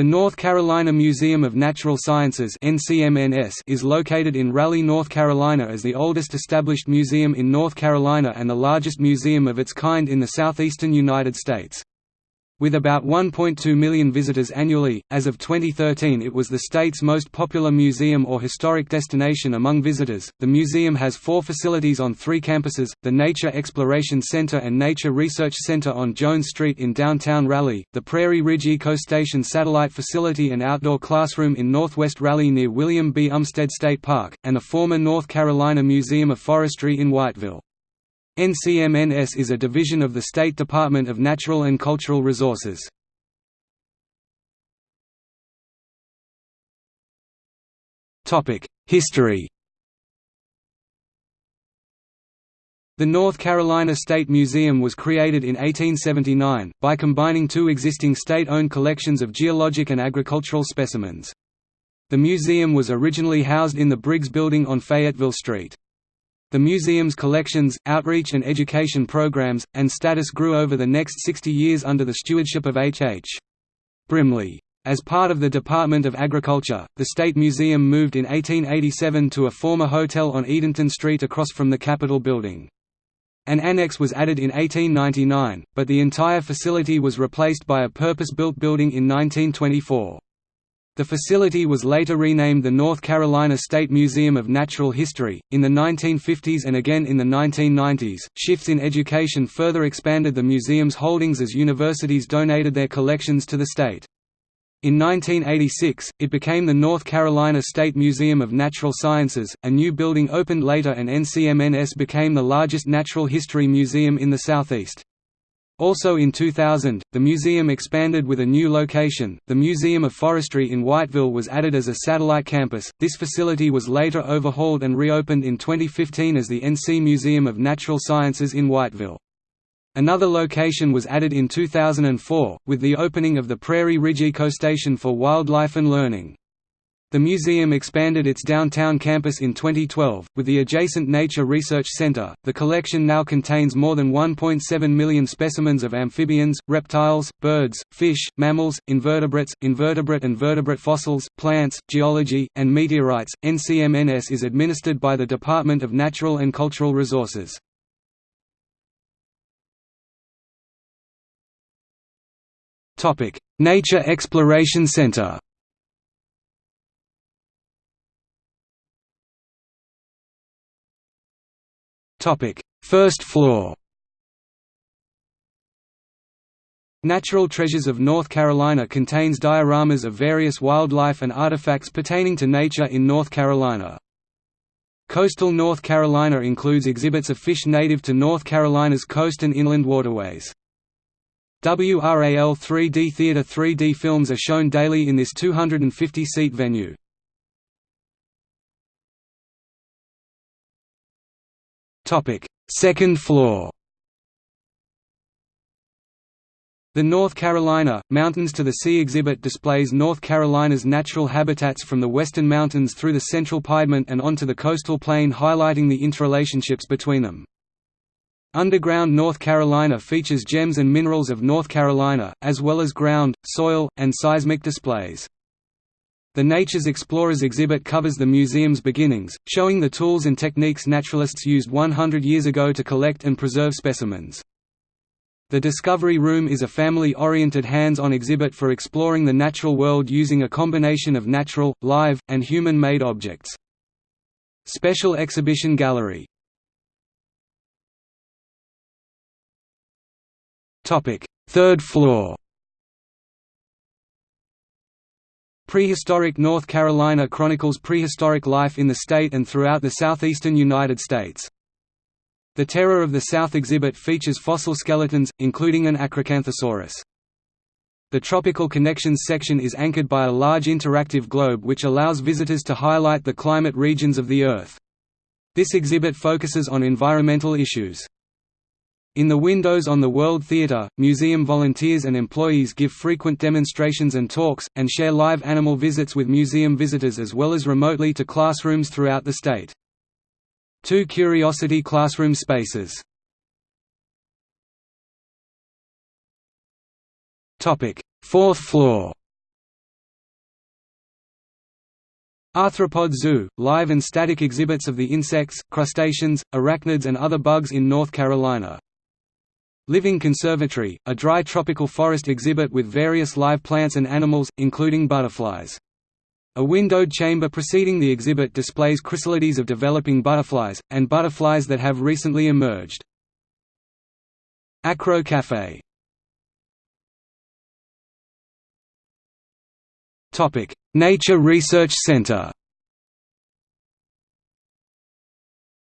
The North Carolina Museum of Natural Sciences is located in Raleigh, North Carolina as the oldest established museum in North Carolina and the largest museum of its kind in the southeastern United States. With about 1.2 million visitors annually, as of 2013 it was the state's most popular museum or historic destination among visitors. The museum has four facilities on three campuses the Nature Exploration Center and Nature Research Center on Jones Street in downtown Raleigh, the Prairie Ridge Eco Station Satellite Facility and Outdoor Classroom in northwest Raleigh near William B. Umstead State Park, and the former North Carolina Museum of Forestry in Whiteville. NCMNS is a division of the State Department of Natural and Cultural Resources. History The North Carolina State Museum was created in 1879, by combining two existing state-owned collections of geologic and agricultural specimens. The museum was originally housed in the Briggs Building on Fayetteville Street. The museum's collections, outreach and education programs, and status grew over the next 60 years under the stewardship of H. H. Brimley. As part of the Department of Agriculture, the State Museum moved in 1887 to a former hotel on Edenton Street across from the Capitol building. An annex was added in 1899, but the entire facility was replaced by a purpose-built building in 1924. The facility was later renamed the North Carolina State Museum of Natural History. In the 1950s and again in the 1990s, shifts in education further expanded the museum's holdings as universities donated their collections to the state. In 1986, it became the North Carolina State Museum of Natural Sciences. A new building opened later, and NCMNS became the largest natural history museum in the Southeast. Also in 2000, the museum expanded with a new location. The Museum of Forestry in Whiteville was added as a satellite campus. This facility was later overhauled and reopened in 2015 as the NC Museum of Natural Sciences in Whiteville. Another location was added in 2004, with the opening of the Prairie Ridge Eco Station for Wildlife and Learning. The museum expanded its downtown campus in 2012, with the adjacent Nature Research Center. The collection now contains more than 1.7 million specimens of amphibians, reptiles, birds, fish, mammals, invertebrates, invertebrate and vertebrate fossils, plants, geology, and meteorites. NCMNS is administered by the Department of Natural and Cultural Resources. Nature Exploration Center. Topic: First floor. Natural Treasures of North Carolina contains dioramas of various wildlife and artifacts pertaining to nature in North Carolina. Coastal North Carolina includes exhibits of fish native to North Carolina's coast and inland waterways. WRAL 3D Theatre 3D films are shown daily in this 250-seat venue. Second floor The North Carolina, Mountains to the Sea exhibit displays North Carolina's natural habitats from the western mountains through the central Piedmont and onto the coastal plain highlighting the interrelationships between them. Underground North Carolina features gems and minerals of North Carolina, as well as ground, soil, and seismic displays. The Nature's Explorers exhibit covers the museum's beginnings, showing the tools and techniques naturalists used 100 years ago to collect and preserve specimens. The Discovery Room is a family-oriented hands-on exhibit for exploring the natural world using a combination of natural, live, and human-made objects. Special Exhibition Gallery Third floor Prehistoric North Carolina chronicles prehistoric life in the state and throughout the southeastern United States. The Terror of the South exhibit features fossil skeletons, including an Acrocanthosaurus. The Tropical Connections section is anchored by a large interactive globe which allows visitors to highlight the climate regions of the Earth. This exhibit focuses on environmental issues. In the windows on the World Theatre, museum volunteers and employees give frequent demonstrations and talks, and share live animal visits with museum visitors as well as remotely to classrooms throughout the state. Two Curiosity classroom spaces Fourth floor Arthropod Zoo, live and static exhibits of the insects, crustaceans, arachnids and other bugs in North Carolina. Living Conservatory, a dry tropical forest exhibit with various live plants and animals, including butterflies. A windowed chamber preceding the exhibit displays chrysalides of developing butterflies, and butterflies that have recently emerged. Acro Café Nature Research Center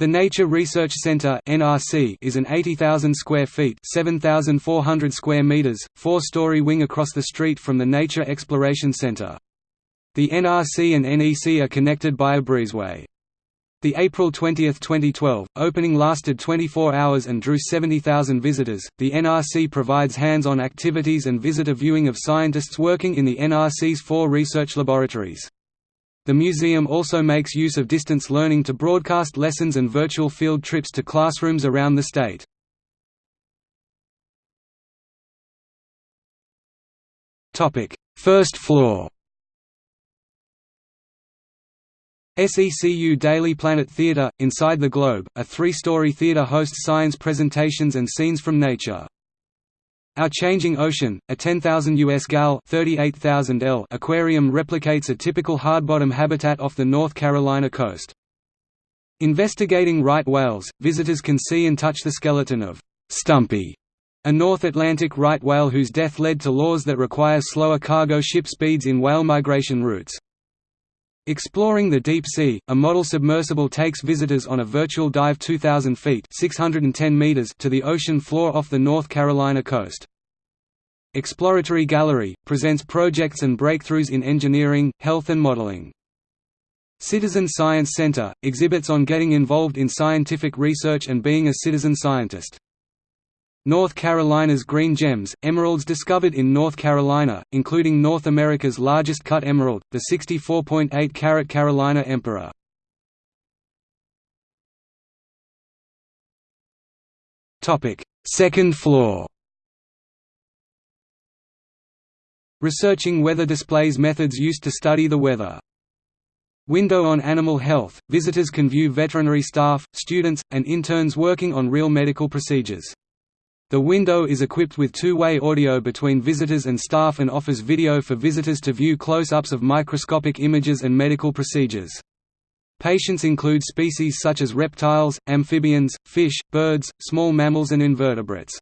The Nature Research Center (NRC) is an 80,000 square feet (7,400 square meters), four-story wing across the street from the Nature Exploration Center. The NRC and NEC are connected by a breezeway. The April 20, 2012, opening lasted 24 hours and drew 70,000 visitors. The NRC provides hands on activities and visitor viewing of scientists working in the NRC's four research laboratories. The museum also makes use of distance learning to broadcast lessons and virtual field trips to classrooms around the state. First floor SECU Daily Planet Theatre, Inside the Globe, a three-story theatre hosts science presentations and scenes from nature. Our Changing Ocean, a 10,000 US gal 38,000 L aquarium replicates a typical hardbottom habitat off the North Carolina coast. Investigating right whales, visitors can see and touch the skeleton of Stumpy, a North Atlantic right whale whose death led to laws that require slower cargo ship speeds in whale migration routes. Exploring the Deep Sea, a model submersible takes visitors on a virtual dive 2,000 feet 610 meters to the ocean floor off the North Carolina coast. Exploratory Gallery, presents projects and breakthroughs in engineering, health and modeling. Citizen Science Center, exhibits on getting involved in scientific research and being a citizen scientist. North Carolina's green gems, emeralds discovered in North Carolina, including North America's largest cut emerald, the 64.8-carat Carolina Emperor. Second floor Researching weather displays methods used to study the weather. Window on animal health, visitors can view veterinary staff, students, and interns working on real medical procedures. The window is equipped with two-way audio between visitors and staff and offers video for visitors to view close-ups of microscopic images and medical procedures. Patients include species such as reptiles, amphibians, fish, birds, small mammals and invertebrates.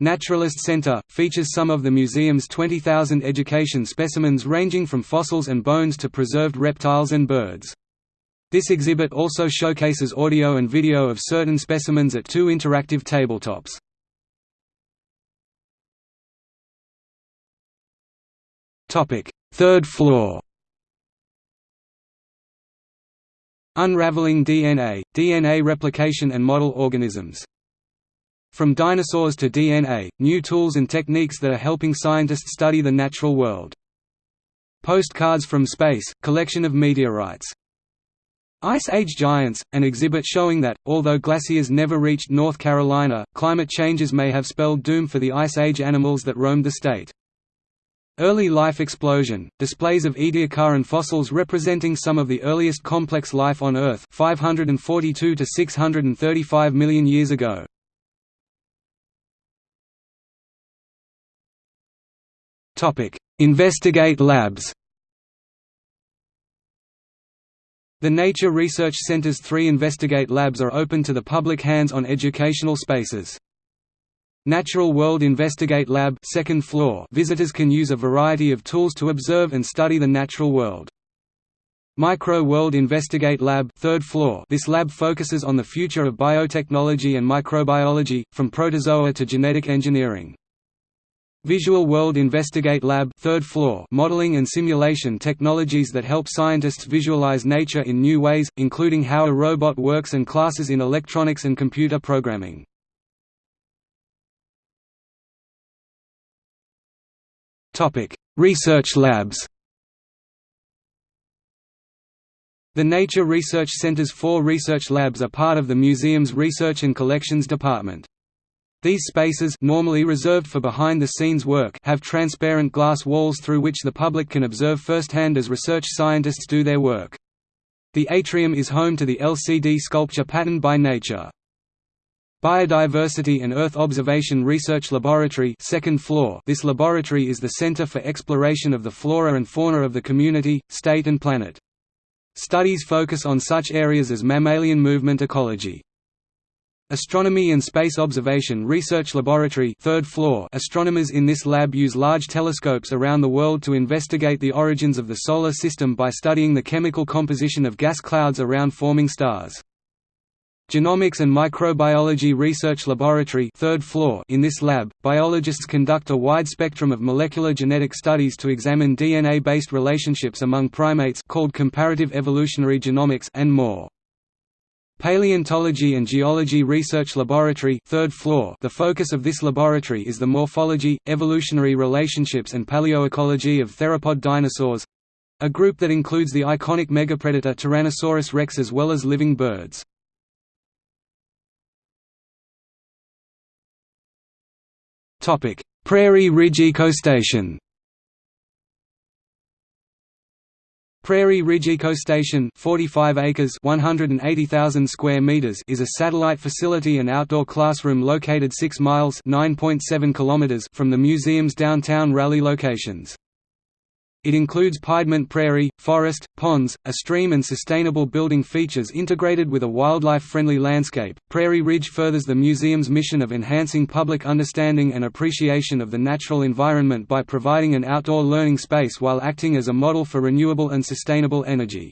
Naturalist Center, features some of the museum's 20,000 education specimens ranging from fossils and bones to preserved reptiles and birds. This exhibit also showcases audio and video of certain specimens at two interactive tabletops. Third floor Unraveling DNA, DNA replication and model organisms. From dinosaurs to DNA, new tools and techniques that are helping scientists study the natural world. Postcards from Space, collection of meteorites. Ice Age Giants, an exhibit showing that, although glaciers never reached North Carolina, climate changes may have spelled doom for the Ice Age animals that roamed the state. Early life explosion, displays of Ediacaran fossils representing some of the earliest complex life on Earth 542 to 635 million years ago. Investigate labs The Nature Research Center's three Investigate labs are open to the public hands-on educational spaces. Natural World Investigate Lab second floor visitors can use a variety of tools to observe and study the natural world. Micro World Investigate Lab third floor This lab focuses on the future of biotechnology and microbiology, from protozoa to genetic engineering. Visual World Investigate Lab third floor modeling and simulation technologies that help scientists visualize nature in new ways, including how a robot works and classes in electronics and computer programming. Research labs The Nature Research Center's four research labs are part of the museum's Research and Collections Department. These spaces normally reserved for behind-the-scenes work have transparent glass walls through which the public can observe firsthand as research scientists do their work. The atrium is home to the LCD sculpture Patterned by Nature. Biodiversity and Earth Observation Research Laboratory second floor This laboratory is the center for exploration of the flora and fauna of the community, state and planet. Studies focus on such areas as mammalian movement ecology. Astronomy and Space Observation Research Laboratory third floor Astronomers in this lab use large telescopes around the world to investigate the origins of the Solar System by studying the chemical composition of gas clouds around forming stars. Genomics and Microbiology Research Laboratory third floor In this lab, biologists conduct a wide spectrum of molecular genetic studies to examine DNA-based relationships among primates called comparative evolutionary genomics and more. Paleontology and Geology Research Laboratory third floor The focus of this laboratory is the morphology, evolutionary relationships and paleoecology of theropod dinosaurs—a group that includes the iconic megapredator Tyrannosaurus rex as well as living birds. Prairie Ridge Ecostation Prairie Ridge Ecostation 45 acres 180,000 square meters is a satellite facility and outdoor classroom located 6 miles 9.7 kilometers from the museum's downtown Raleigh locations. It includes Piedmont Prairie, forest, ponds, a stream, and sustainable building features integrated with a wildlife friendly landscape. Prairie Ridge furthers the museum's mission of enhancing public understanding and appreciation of the natural environment by providing an outdoor learning space while acting as a model for renewable and sustainable energy.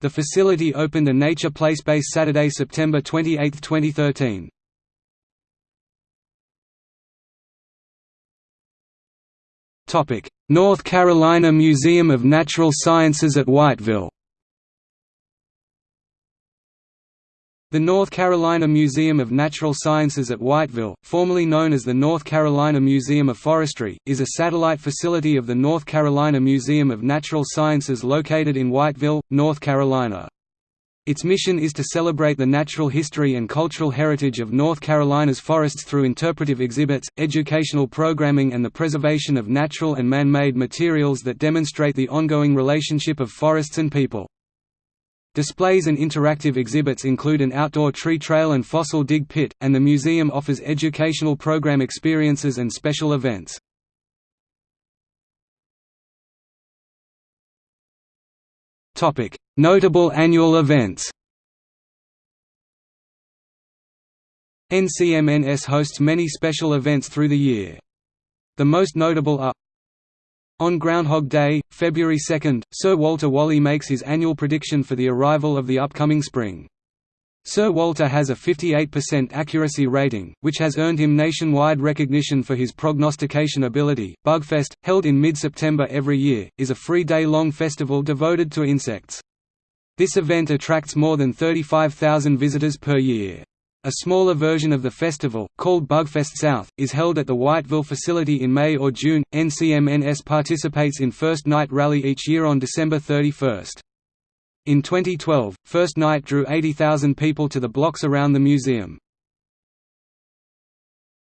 The facility opened a Nature Place base Saturday, September 28, 2013. North Carolina Museum of Natural Sciences at Whiteville The North Carolina Museum of Natural Sciences at Whiteville, formerly known as the North Carolina Museum of Forestry, is a satellite facility of the North Carolina Museum of Natural Sciences located in Whiteville, North Carolina. Its mission is to celebrate the natural history and cultural heritage of North Carolina's forests through interpretive exhibits, educational programming and the preservation of natural and man-made materials that demonstrate the ongoing relationship of forests and people. Displays and interactive exhibits include an outdoor tree trail and fossil dig pit, and the museum offers educational program experiences and special events. Notable annual events NCMNS hosts many special events through the year. The most notable are On Groundhog Day, February 2, Sir Walter Wally makes his annual prediction for the arrival of the upcoming spring. Sir Walter has a 58% accuracy rating, which has earned him nationwide recognition for his prognostication ability. Bugfest, held in mid-September every year, is a free day-long festival devoted to insects. This event attracts more than 35,000 visitors per year. A smaller version of the festival, called Bugfest South, is held at the Whiteville facility in May or June. NCMNS participates in First Night Raleigh each year on December 31. In 2012, First Night drew 80,000 people to the blocks around the museum.